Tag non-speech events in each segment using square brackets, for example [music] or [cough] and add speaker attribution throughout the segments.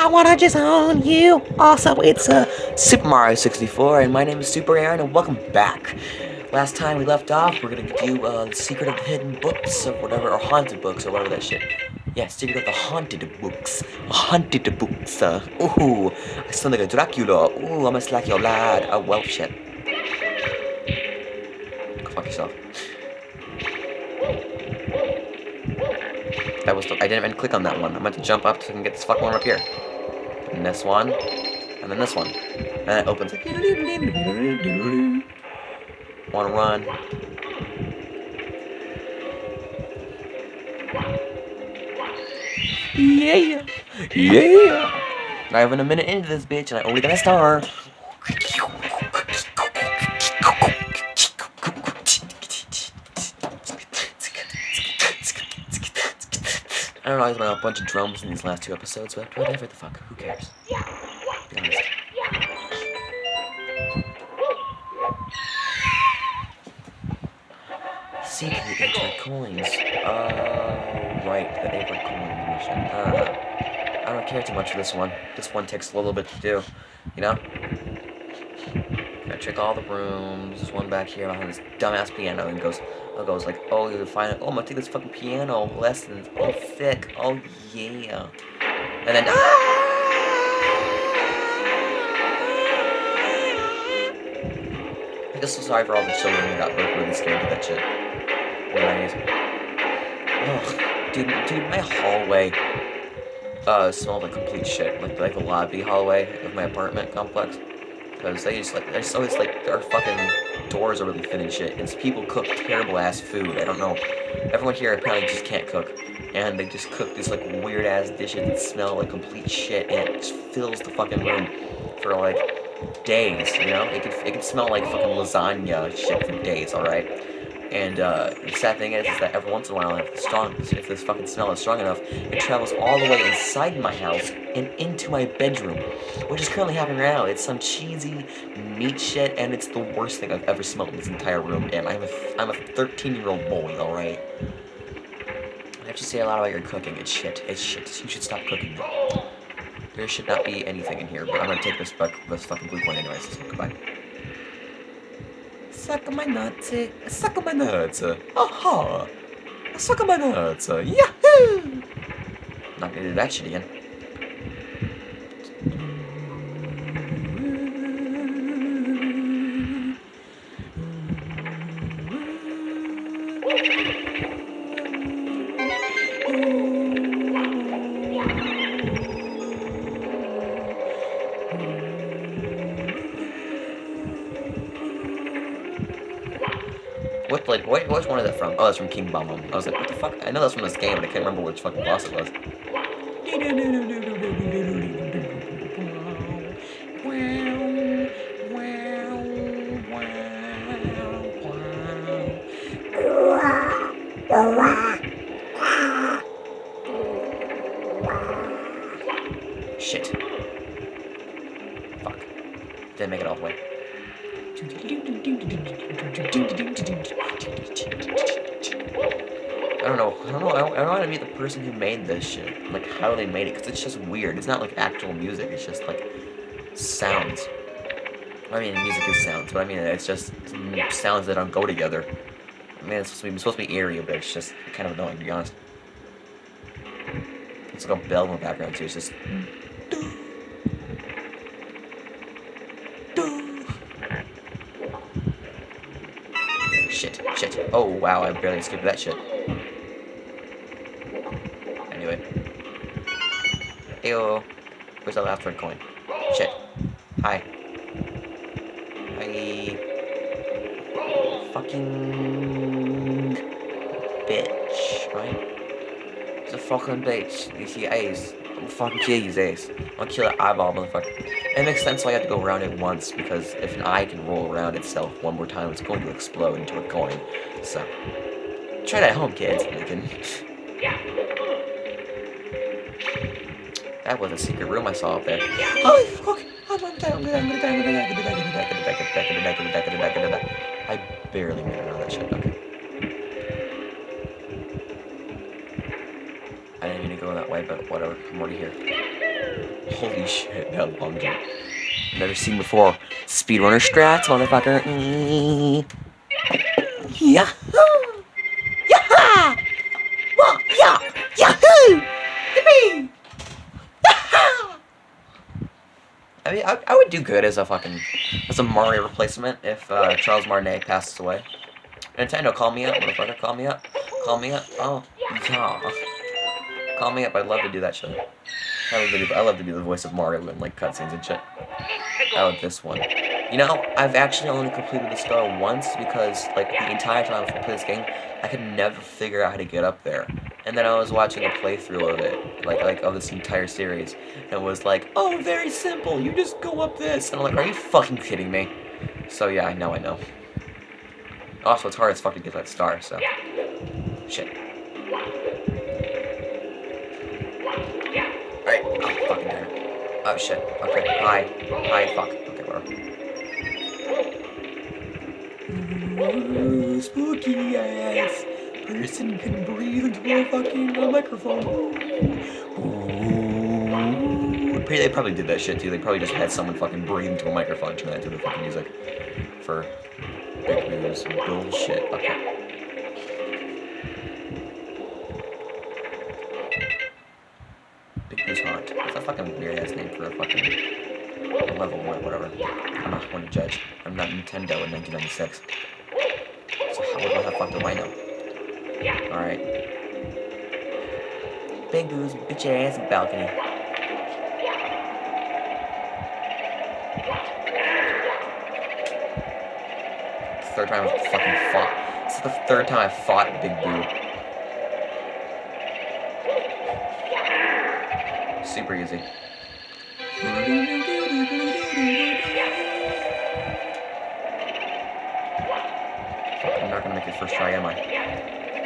Speaker 1: I wanna just own you. Also, it's uh, Super Mario 64, and my name is Super Aaron, and welcome back. Last time we left off, we're gonna do uh, the Secret of the Hidden Books, or whatever, or Haunted Books, or whatever that shit. Yeah, Secret of the Haunted Books. Haunted Books. Uh, ooh, I sound like a Dracula. Ooh, I'm gonna slack your lad. Oh, well, shit. Go fuck yourself. That was the, I didn't even click on that one. I meant to jump up so I can get this fucking one up here. And this one. And then this one. And it opens. Wanna run. Yeah! Yeah! Not even a minute into this bitch and I only got a star. I don't know, there's been a bunch of drums in these last two episodes, but whatever the fuck, who cares? Be honest. Into coins. Uh, right, the April coin mission. Uh, I don't care too much for this one. This one takes a little bit to do, you know? Gotta check all the rooms. There's one back here behind this dumbass piano and goes, it goes like, oh, you find it. Oh, I'm gonna take this fucking piano lessons. Oh, thick. Oh, yeah. And then, ah! I guess so sorry for all the children who got like, really scared of that shit. Anyways. Ugh, dude, dude, my hallway uh, smelled like complete shit. Like, like the lobby hallway of my apartment complex. Because they just like, there's always like, our fucking doors are really thin and shit. And people cook terrible ass food. I don't know. Everyone here apparently just can't cook. And they just cook these like weird ass dishes that smell like complete shit. And it just fills the fucking room for like days, you know? It could, it could smell like fucking lasagna shit for days, alright? And uh, the sad thing is, is that every once in a while, if, strong, if this fucking smell is strong enough, it travels all the way inside my house and into my bedroom, which is currently happening right now. It's some cheesy meat shit, and it's the worst thing I've ever smelled in this entire room. And I'm a, I'm a 13-year-old boy, all right. I have to say a lot about your cooking. It's shit. It's shit. You should stop cooking. There should not be anything in here, but I'm gonna take this, this fucking blue coin anyways. So goodbye. Suck my nuts, eh? suck my nuts, aha, suck my nuts, yahoo! Not gonna do that shit again. What, like, what, which one is that from? Oh, that's from King Bob-omb I was like, what the fuck? I know that's from this game, but I can't remember which fucking boss it was. Shit. Fuck. Didn't make it all the way. I don't know. I don't know. I don't, want to meet the person who made this shit. Like, how they made it. Because it's just weird. It's not like actual music. It's just like sounds. I mean, music is sounds, but I mean, it's just sounds that don't go together. I mean, it's supposed to be, supposed to be eerie, but it's just kind of annoying, to be honest. It's like a bell in the background, too. It's just... Shit. Oh, wow, I barely skipped that shit. Anyway. Ew. Where's the last red coin? Shit. Hi. Hi. Fucking... Bitch, right? It's a fucking bitch. You see Ace. I'm fucking kill you, Ace. I'll kill that eyeball, motherfucker. It makes sense why you have to go around it once, because if an eye can roll around itself one more time, it's going to explode into a coin. So, try that at home, kids. You. That was a secret room I saw up there. Oh, fuck! I'm gonna die, I'm gonna die, I'm gonna die, I'm gonna die, I'm gonna die, I'm gonna die, I'm gonna die, I'm gonna die, I'm gonna die, I'm gonna die, I'm gonna die. I that way, but whatever. I'm already here. Holy shit, that long jump. Never seen before. Speedrunner strats, motherfucker. Mm. Yahoo! Yaha! Wah, yeah! Yahoo! Yippee! I mean, I, I would do good as a fucking, as a Mario replacement if uh, Charles Martinet passes away. Nintendo, call me up, motherfucker, call me up. Call me up. Oh, yeah. Call me up, I'd love to do that shit. I love to do, I love to do the voice of Mario in, like, cutscenes and shit. I love this one. You know, I've actually only completed the star once because, like, the entire time I played this game, I could never figure out how to get up there. And then I was watching a playthrough of it, like, like of this entire series, and it was like, oh, very simple, you just go up this. And I'm like, are you fucking kidding me? So yeah, I know, I know. Also, it's hard as fuck to get that star, so. Shit. Oh, shit. Okay, hi. Hi, fuck. Okay, whatever. Ooh, spooky ass person can breathe into a fucking uh, microphone. Ooh. They probably did that shit too. They probably just had someone fucking breathe into a microphone, and turn that into the fucking music for Big Boo's bullshit. Okay. Big Boo's Haunt. That's a fucking weird for a fucking level one, whatever. I'm not one to judge. I'm not Nintendo in 1996. So how, the fuck do I know? Alright. Big Boo's bitch ass balcony. Third time I fucking fought. This is the third time I fought Big Boo. Super easy. Not gonna make it first try, am I?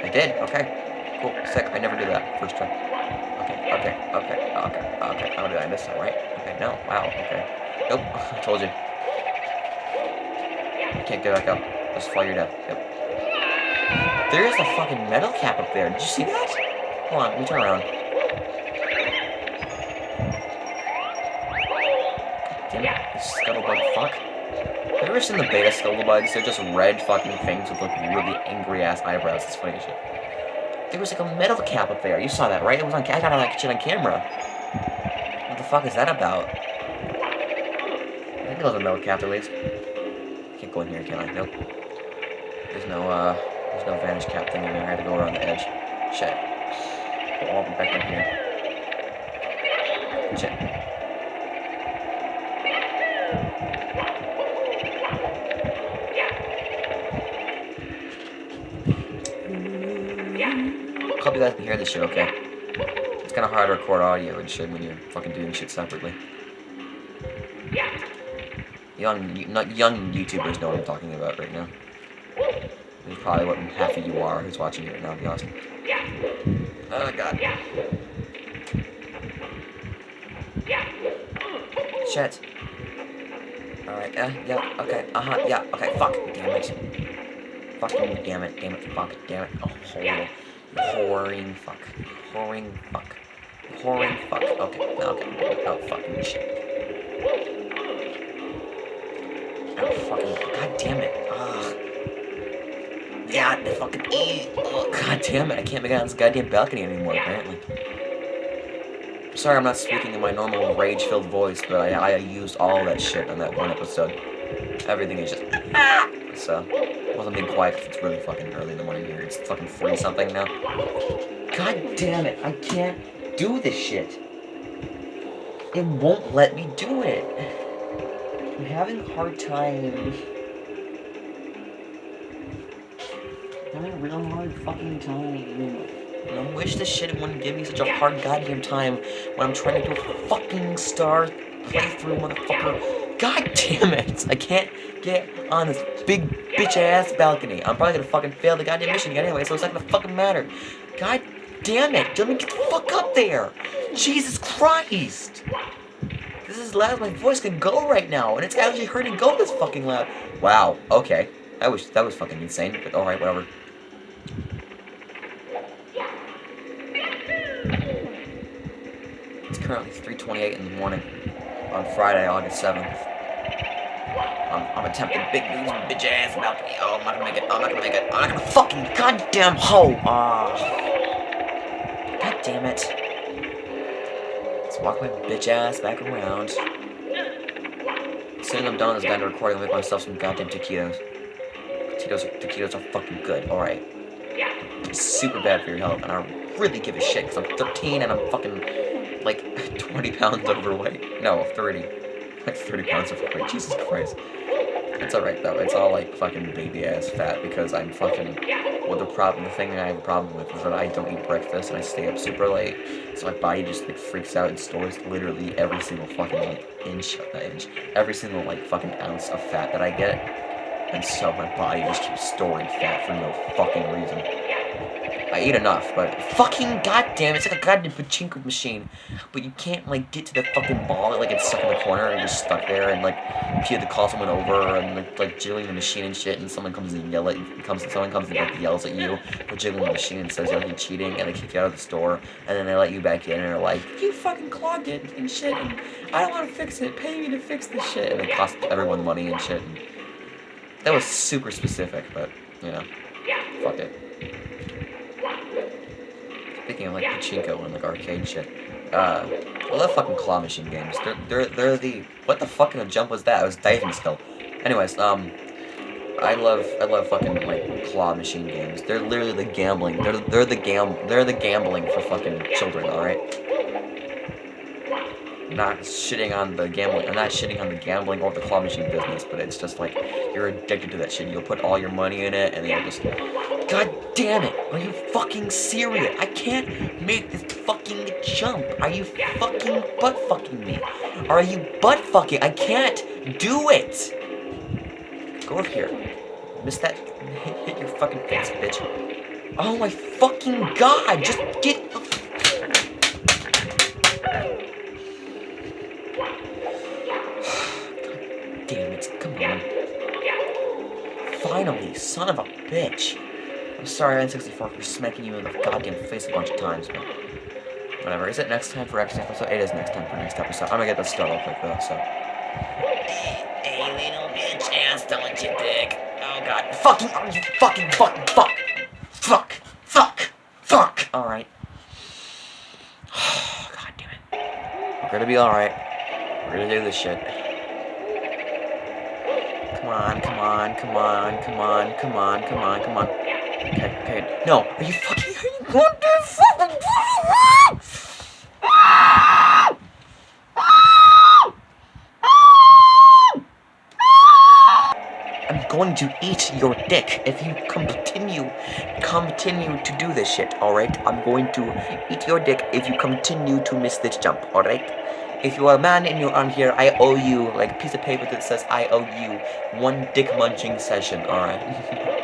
Speaker 1: I did, okay. Cool, sick. I never do that. First try. Okay, okay, okay, okay, okay. I'm gonna do that this time, right? Okay, no, wow, okay. Nope, [laughs] I told you. You can't get back up. Just fall your death. Yep. There is a fucking metal cap up there. Did you see that? Hold on, let me turn around. Damn it, you scuttlebug fuck. Have you ever seen the beta scuttlebugs? They're just red fucking things with like really angry ass eyebrows. It's funny shit. There was like a metal cap up there. You saw that, right? It was on. I got that shit on camera. What the fuck is that about? I think it was a metal cap at least. Can't go in here, can I? Nope. There's no uh, there's no vanish cap thing in there. I had to go around the edge. Shit. I'll be back in here. Shit. Guys can hear this shit okay. It's kind of hard to record audio and shit when you're fucking doing shit separately. Young, not young YouTubers know what I'm talking about right now. It's probably what half of you are who's watching it right now, to be honest. Oh god. Shit. Alright, yeah, yeah, okay, uh-huh, yeah, okay, fuck, damn it. Fucking damn it, damn it, fuck, damn it, oh, whore. Whoring fuck. Pouring fuck. Pouring fuck. Okay, okay, oh, fucking shit. Oh, fucking, god damn it, ugh. Yeah, the fucking, oh, god damn it, I can't make it on this goddamn balcony anymore, apparently. Sorry I'm not speaking in my normal rage-filled voice, but I, I used all that shit on that one episode. Everything is just... [laughs] So, wasn't being quiet because it's really fucking early in the morning here. It's fucking 3 something now. God damn it, I can't do this shit. It won't let me do it. I'm having a hard time. I'm having a real hard fucking time. And I wish this shit wouldn't give me such a hard goddamn time when I'm trying to do a fucking star playthrough, motherfucker. God damn it! I can't get on this big bitch ass balcony. I'm probably gonna fucking fail the goddamn mission again anyway, so it's not gonna fucking matter. God damn it! Let me get the fuck up there! Jesus Christ! This is as loud as my voice can go right now, and it's actually hurting go this fucking loud. Wow, okay. That was that was fucking insane, but alright, whatever. It's currently 3.28 in the morning on Friday, August 7th. I'm, I'm attempting Big Boo's, bitch ass balcony. Oh, I'm not gonna make it. I'm not gonna make it. I'm not gonna fucking goddamn hoe. Ah. God damn it. Let's walk my bitch ass back around. As soon as I'm done with this goddamn recording, I'll make myself some goddamn taquitos. Taquitos, taquitos are fucking good. Alright. It's super bad for your health, and I really give a shit, because I'm 13 and I'm fucking, like, [laughs] 20 pounds overweight. No, 30. [laughs] Like 30 pounds overweight. Jesus Christ. It's alright though, it's all like fucking baby ass fat because I'm fucking, well the problem, the thing I have a problem with is that I don't eat breakfast and I stay up super late, so my body just like freaks out and stores literally every single fucking like inch, not inch, every single like fucking ounce of fat that I get, and so my body just keeps storing fat for no fucking reason. I ate enough, but fucking goddamn, it's like a goddamn pachinko machine. But you can't like get to the fucking ball, It like it's stuck in the corner and you're stuck there, and like have to call someone over and like, like jiggling the machine and shit, and someone comes and yell at you, comes someone comes and like yells at you for jiggling the machine and says you're like, cheating, and they kick you out of the store, and then they let you back in and they're like, you fucking clogged it and shit, and I don't want to fix it, pay me to fix this shit, and it costs everyone money and shit. And that was super specific, but you know, fuck it. Speaking of like pachinko and like arcade shit, uh, I love fucking claw machine games. They're they're they're the what the fuck kind of jump was that? I was diving still. Anyways, um, I love I love fucking like claw machine games. They're literally the gambling. They're they're the gam they're the gambling for fucking children. All right. Not shitting on the gambling. I'm not shitting on the gambling or the claw machine business, but it's just like you're addicted to that shit. You'll put all your money in it, and then you'll just God damn it! Are you fucking serious? I can't make this fucking jump. Are you fucking butt fucking me? Are you butt fucking? I can't do it! Go over here. Miss that. [laughs] Hit, your fucking face, bitch. Oh my fucking god! Just get [sighs] damn it. Come on. Finally, son of a bitch. I'm sorry, N64, for smacking you in the goddamn face a bunch of times, but whatever. Is it next time for next episode? It is next time for next episode. I'm gonna get this started real quick, though, so. Hey, little bitch ass, don't you dick. Oh, God. Fucking, oh, you fucking, fucking, fuck. Fuck. Fuck. Fuck. Alright. [sighs] God damn it. We're gonna be alright. We're gonna do this shit. Come on, come on, come on, come on, come on, come on, come on. No, are you fucking, are you going to fucking I'm going to eat your dick if you continue, continue to do this shit, alright? I'm going to eat your dick if you continue to miss this jump, alright? If you're a man and you're on here, I owe you, like, a piece of paper that says I owe you one dick munching session, alright? [laughs]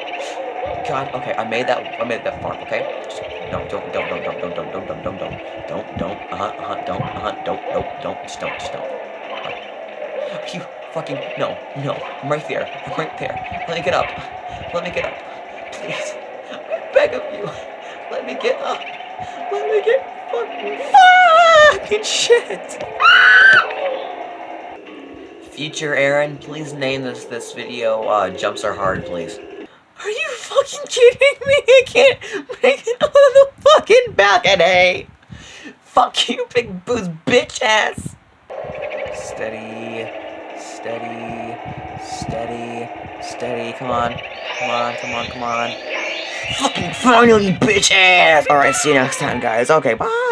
Speaker 1: God, okay, I made that, I made that far, okay? Just, no, don't, don't, don't, don't, don't, don't, don't, don't, don't, don't, don't, don't, uh-huh, uh-huh, don't, uh-huh, don't, don't, don't, just don't, just don't. Uh, you fucking, no, no, I'm right there, I'm right there. Let me get up, let me get up, please. I beg of you, let me get up, let me get fucking, fucking shit. Future Aaron, please name this this video, uh, Jumps Are Hard, please. You kidding me? I can't make it on the fucking balcony. Fuck you, Big Boo's bitch ass. Steady, steady, steady, steady. Come on, come on, come on, come on. Fucking finally, bitch ass. All right, see you next time, guys. Okay, bye.